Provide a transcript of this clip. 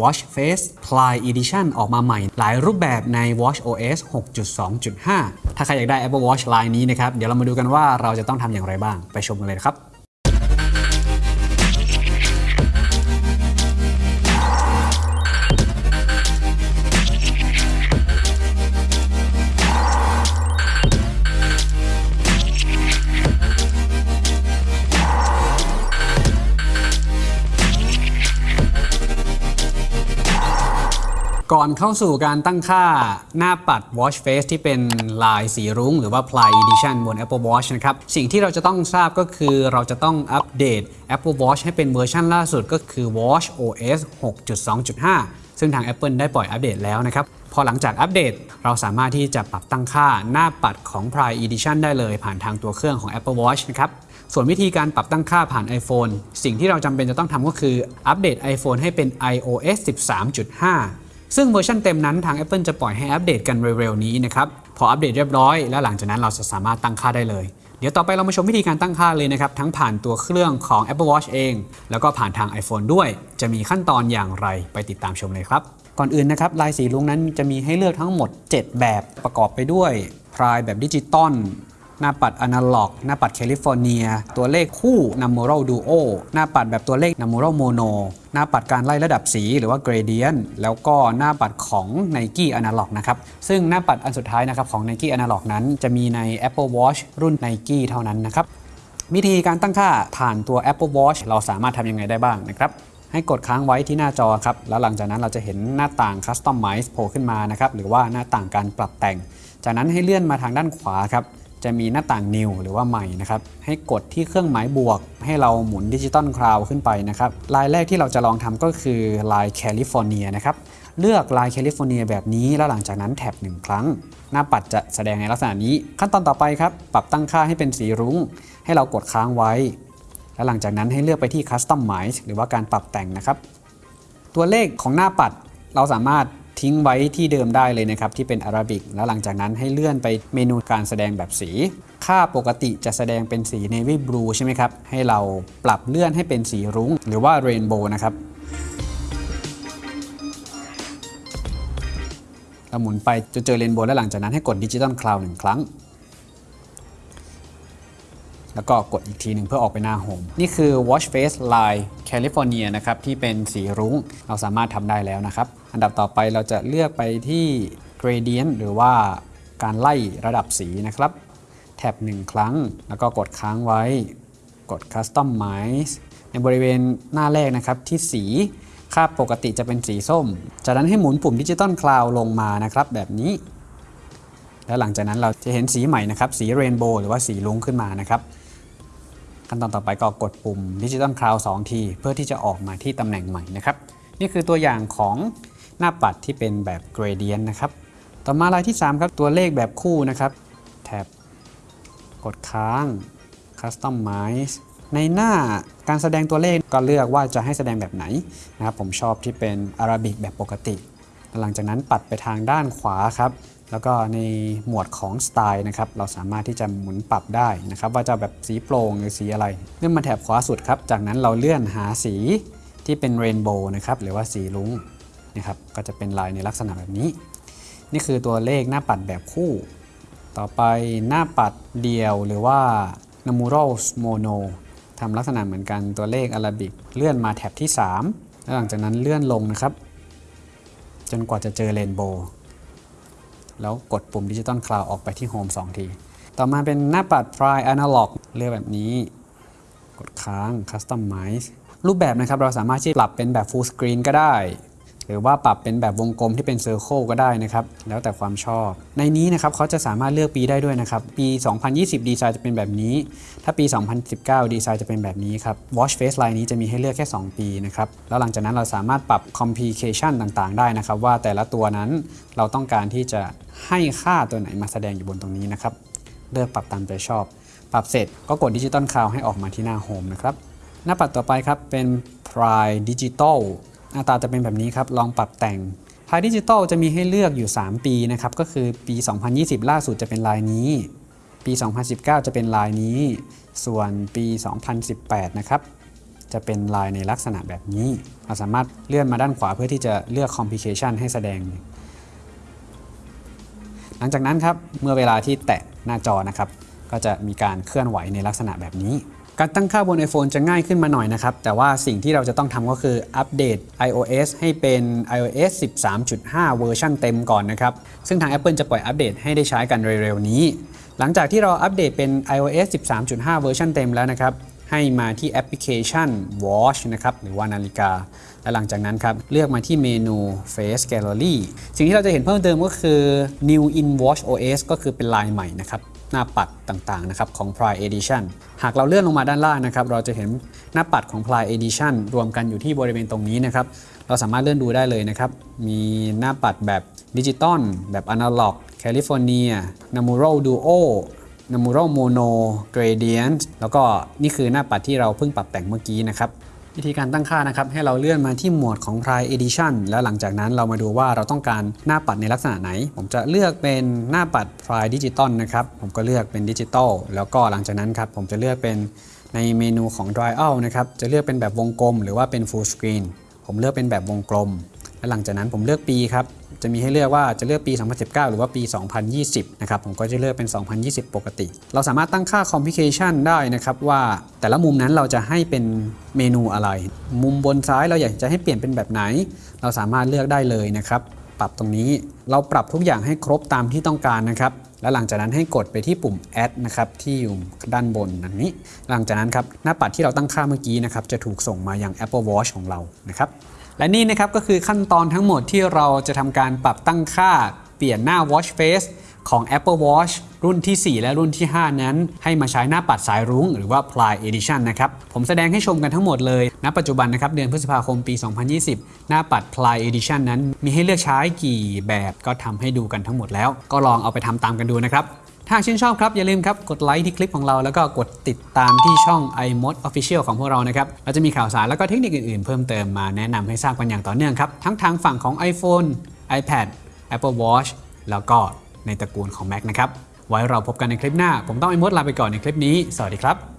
Watch Face Play Edition ออกมาใหม่ หลายรูปแบบใน Watch OS 6.2.5 ถ้าใครอยากได้ Apple Watch ลายนี้นะครับ เดี๋ยวเรามาดูกันว่าเราจะต้องทำอย่างไรบ้าง ไปชมกันเลยครับ ก่อนเข้าสู่การตั้งค่าหน้าปัด Watch Face ที่เป็นลายสีรุ้งหรือว่า Ply Edition บน Apple Watch นะครับ สิ่งที่เราจะต้องทราบก็คือเราจะต้องอัปเดต Apple Watch ให้เป็นเวอร์ชันล่าสุดก็คือ Watch OS 6.2.5 ซึ่งทาง Apple ได้ปล่อยอัปเดตแล้วนะครับพอหลังจากอัปเดต เราสามารถที่จะปรับตั้งค่าหน้าปัดของ Ply Edition ได้เลยผ่านทางตัวเครื่องของ Apple Watch นะครับ ส่วนวิธีการปรับตั้งค่าผ่าน iPhone สิ่งที่เราจำเป็นจะต้องทำก็คืออัปเดต iPhone ให้เป็น iOS 13.5 ซึ่งเวอร์ชันเต็มนั้นทาง Apple จะปล่อยให้อัปเดตกันเร็วๆนี้นะครับ พออัปเดตเรียบร้อย แล้วหลังจากนั้นเราจะสามารถตั้งค่าได้เลย เดี๋ยวต่อไปเรามาชมวิธีการตั้งค่าเลยนะครับ ทั้งผ่านตัวเครื่องของ Apple Watch เอง แล้วก็ผ่านทาง iPhone ด้วย จะมีขั้นตอนอย่างไรไปติดตามชมเลยครับ ก่อนอื่นนะครับลายสีรุ้งนั้นจะมีให้เลือกทั้งหมด 7 แบบประกอบไปด้วย Pride แบบดิจิตอล หน้าปัดอนาล็อก หน้าปัดแคลิฟอร์เนีย ตัวเลขคู่ n u m e r a l Duo หน้าปัดแบบตัวเลข n u m e r a l Mono หน้าปัดการไล่ระดับสีหรือว่า Gradient แล้วก็หน้าปัดของ Nike Analog นะครับ ซึ่งหน้าปัดอันสุดท้ายนะครับของ Nike Analog นั้นจะมีใน Apple Watch รุ่น Nike เท่านั้นนะครับวิธีการตั้งค่าผ่านตัว Apple Watch เราสามารถทำยังไงได้บ้างนะครับให้กดค้างไว้ที่หน้าจอครับ แล้วหลังจากนั้นเราจะเห็นหน้าต่าง Customize โผล่ขึ้นมานะครับ หรือว่าหน้าต่างการปรับแต่ง จากนั้นให้เลื่อนมาทางด้านขวาครับ จะมีหน้าต่าง New หรือว่าใหม่นะครับ ให้กดที่เครื่องหมายบวก ให้เราหมุน Digital Crown ขึ้นไปนะครับ ลายแรกที่เราจะลองทำก็คือลายแคลิฟอร์เนียนะครับเลือกลายแคลิฟอร์เนียแบบนี้แล้วหลังจากนั้น tap หนึ่งครั้ง หน้าปัดจะแสดงในลักษณะนี้ ขั้นตอนต่อไปครับ ปรับตั้งค่าให้เป็นสีรุ้ง ให้เรากดค้างไว้ แล้วหลังจากนั้นให้เลือกไปที่ Customize หรือว่าการปรับแต่งนะครับ ตัวเลขของหน้าปัดเราสามารถ ทิ้งไว้ที่เดิมได้เลยนะครับที่เป็น Arabic แล้วหลังจากนั้นให้เลื่อนไปเมนูการแสดงแบบสี ค่าปกติจะแสดงเป็นสี navy blue ใช่ไหมครับ ให้เราปรับเลื่อนให้เป็นสีรุ้ง หรือว่า rainbow นะครับเราหมุนไปจะเจอ rainbow แล้วหลังจากนั้นให้กด Digital Crown หนึ่งครั้ง แล้วก็กดอีกทีหนึ่งเพื่อออกไปหน้า home นี่คือ Watch Face ลาย California นะครับที่เป็นสีรุ้งเราสามารถทำได้แล้วนะครับ อันดับต่อไปเราจะเลือกไปที่ Gradient หรือว่าการไล่ระดับสีนะครับ tap หนึ่งครั้ง แล้วก็กดค้างไว้ กด Customize ในบริเวณหน้าแรกนะครับที่สีค่าปกติจะเป็นสีส้ม จากนั้นให้หมุนปุ่ม Digital Crown ลงมานะครับแบบนี้ แล้วหลังจากนั้นเราจะเห็นสีใหม่นะครับ สี rainbow หรือว่าสีรุ้งขึ้นมานะครับ ขั้นตอนต่อไปก็กดปุ่มดิจิตอลคลาวสองที เพื่อที่จะออกมาที่ตำแหน่งใหม่นะครับ นี่คือตัวอย่างของ หน้าปัดที่เป็นแบบ gradient นะครับ ต่อมารายที่ 3 ครับ ตัวเลขแบบคู่นะครับ แท็บ กดค้าง customize ในหน้าการแสดงตัวเลขก็เลือกว่าจะให้แสดงแบบไหนนะครับผมชอบที่เป็นอาราบิกแบบปกติ หลังจากนั้นปัดไปทางด้านขวาครับ แล้วก็ในหมวดของสไตล์นะครับ เราสามารถที่จะหมุนปรับได้นะครับ ว่าจะแบบสีโปร่งหรือสีอะไร เลื่อนมาแถบขวาสุดครับ จากนั้นเราเลื่อนหาสีที่เป็นเรนโบว์นะครับ หรือว่าสีรุ้ง นะครับก็จะเป็นลายในลักษณะแบบนี้ นี่คือตัวเลขหน้าปัดแบบคู่ ต่อไปหน้าปัดเดียวหรือว่า n a m u r a l Mono ทำลักษณะเหมือนกันตัวเลขอาราบิกเลื่อนมาแท็บที่ 3 แล้วหลังจากนั้นเลื่อนลงนะครับ จนกว่าจะเจอ rainbow แล้วกดปุ่ม Digital Crown ออกไปที่ home 2 ที ต่อมาเป็นหน้าปัด Pride Analog เลือกแบบนี้ กดค้าง Customize รูปแบบนะครับเราสามารถที่ปรับเป็นแบบ Full Screen ก็ได้ หรือว่าปรับเป็นแบบวงกลมที่เป็น circle ก็ได้นะครับ แล้วแต่ความชอบ ในนี้นะครับเขาจะสามารถเลือกปีได้ด้วยนะครับ ปี 2020 ดีไซน์จะเป็นแบบนี้ ถ้าปี 2019 ดีไซน์จะเป็นแบบนี้ครับ Watch Face Line นี้จะมีให้เลือกแค่ 2 ปีนะครับ แล้วหลังจากนั้นเราสามารถปรับ complication ต่างๆ ได้นะครับ ว่าแต่ละตัวนั้นเราต้องการที่จะให้ค่าตัวไหนมาแสดงอยู่บนตรงนี้นะครับ เลือกปรับตามใจชอบ ปรับเสร็จก็กด Digital Crown ให้ออกมาที่หน้า home นะครับ หน้าปัดต่อไปครับเป็น Pride Digital หน้าตาจะเป็นแบบนี้ครับ ลองปรับแต่ง Pride Digital จะมีให้เลือกอยู่ 3 ปีนะครับ ก็คือปี 2020 ล่าสุดจะเป็นลายนี้ ปี 2019 จะเป็นลายนี้ ส่วนปี 2018 นะครับ จะเป็นลายในลักษณะแบบนี้ เราสามารถเลื่อนมาด้านขวาเพื่อที่จะเลือก complication ให้แสดง หลังจากนั้นครับ เมื่อเวลาที่แตะหน้าจอนะครับ ก็จะมีการเคลื่อนไหวในลักษณะแบบนี้ การตั้งค่าบน iPhone จะง่ายขึ้นมาหน่อยนะครับ แต่ว่าสิ่งที่เราจะต้องทำก็คืออัปเดต iOS ให้เป็น iOS 13.5 เวอร์ชันเต็มก่อนนะครับ ซึ่งทาง Apple จะปล่อยอัปเดตให้ได้ใช้กันเร็วๆนี้ หลังจากที่เราอัปเดตเป็น iOS 13.5 เวอร์ชันเต็มแล้วนะครับ ให้มาที่แอปพลิเคชัน Watch นะครับหรือว่านาฬิกา และหลังจากนั้นครับเลือกมาที่เมนู Face Gallery สิ่งที่เราจะเห็นเพิ่มเติมก็คือ New in watchOS ก็คือเป็นลายใหม่นะครับ หน้าปัดต่างๆนะครับของ Pride Edition หากเราเลื่อนลงมาด้านล่างนะครับเราจะเห็นหน้าปัดของ Pride Edition รวมกันอยู่ที่บริเวณตรงนี้นะครับเราสามารถเลื่อนดูได้เลยนะครับมีหน้าปัดแบบดิจิตอลแบบอนาล็อกแคลิฟอร์เนียนามูโรดูโอ n a m u r a l Mono Gradient แล้วก็นี่คือหน้าปัดที่เราเพิ่งปรับแต่งเมื่อกี้นะครับ วิธีการตั้งค่านะครับ ให้เราเลื่อนมาที่หมวดของ Prime Edition แล้วหลังจากนั้นเรามาดูว่าเราต้องการหน้าปัดในลักษณะไหน ผมจะเลือกเป็นหน้าปัด Prime Digital นะครับ ผมก็เลือกเป็นดิจิตอลแล้วก็หลังจากนั้นครับ ผมจะเลือกเป็นในเมนูของ Dry Out นะครับ จะเลือกเป็นแบบวงกลม หรือว่าเป็น Full Screen ผมเลือกเป็นแบบวงกลม และหลังจากนั้นผมเลือกปีครับจะมีให้เลือกว่าจะเลือกปี 2019 หรือว่าปี 2020 นะครับ ผมก็จะเลือกเป็น 2020 ปกติ เราสามารถตั้งค่า complication ได้นะครับว่าแต่ละมุมนั้นเราจะให้เป็นเมนูอะไร มุมบนซ้ายเราอยากจะให้เปลี่ยนเป็นแบบไหน เราสามารถเลือกได้เลยนะครับ ปรับตรงนี้ เราปรับทุกอย่างให้ครบตามที่ต้องการนะครับ แล้วหลังจากนั้นให้กดไปที่ปุ่ม add นะครับที่อยู่ด้านบนดังนี้ หลังจากนั้นครับหน้าปัดที่เราตั้งค่าเมื่อกี้นะครับจะถูกส่งมายัง Apple Watch ของเรานะครับ และนี่นะครับก็คือขั้นตอนทั้งหมดที่เราจะทำการปรับตั้งค่า เปลี่ยนหน้า Watch Face ของ Apple Watch รุ่นที่ 4 และรุ่นที่ 5 นั้น ให้มาใช้หน้าปัดสายรุ้งหรือว่า Prime Edition นะครับ ผมแสดงให้ชมกันทั้งหมดเลย ณ ปัจจุบันนะครับ เดือนพฤษภาคมปี 2020 หน้าปัด Prime Edition นั้นมีให้เลือกใช้กี่แบบก็ทำให้ดูกันทั้งหมดแล้ว ก็ลองเอาไปทำตามกันดูนะครับ ถ้าชื่นชอบครับ อย่าลืมครับ กดไลค์ที่คลิปของเราแล้วก็กดติดตามที่ช่อง iMod Official ของพวกเรานะครับเราจะมีข่าวสารแล้วก็เทคนิคอื่นๆ เพิ่มเติมมาแนะนำให้ทราบกันอย่างต่อเนื่องครับ ทั้งทางฝั่งของ iPhone iPad Apple Watch แล้วก็ในตระกูลของ Mac นะครับ ไว้เราพบกันในคลิปหน้า ผมต้อง iMod ลาไปก่อนในคลิปนี้ สวัสดีครับ